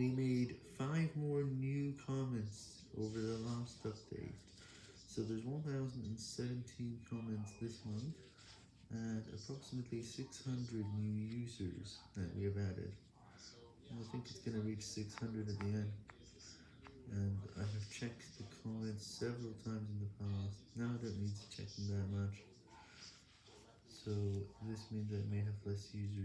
we made 5 more new comments over the last update. So there's 1017 comments this month, and approximately 600 new users that we have added. I think it's going to reach 600 at the end. And I have checked the comments several times in the past, now I don't need to check them that much. So this means that I may have less users